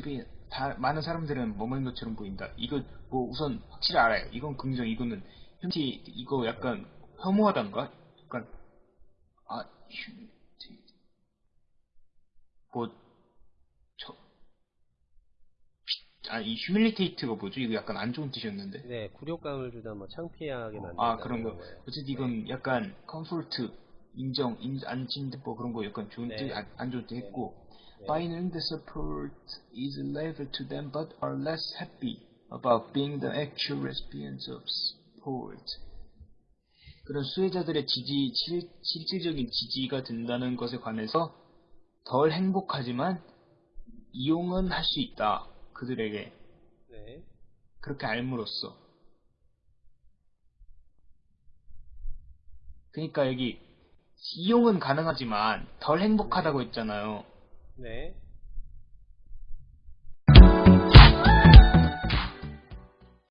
모습이 다 많은 사람들은 머물는 것처럼 보인다. 이거 뭐 우선 확실히 알아요. 이건 긍정, 이거는 현지 이거 약간 혐오하단가? 약간 아 휴, 뭐저 아 이 휴밀리테이트가 뭐죠? 이거 약간 안 좋은 뜻이었는데. 네, 굴욕감을 주다 뭐 창피하게 만든다. 아 그런 거. 어쨌든 이건 약간 컴포트 인정, 인, 안진대 뭐 그런 거 약간 좋은 네. 뜻, 안, 안 좋은 뜻 했고 네. Biden the support is level to them but are less happy about being the actual recipients of support. 그런 수혜자들의 지지, 실, 실질적인 지지가 된다는 것에 관해서 덜 행복하지만 이용은 할 수 있다. 그들에게. 네. 그렇게 알므로써. 그러니까 여기 이용은 가능하지만 덜 행복하다고 했잖아요. 네.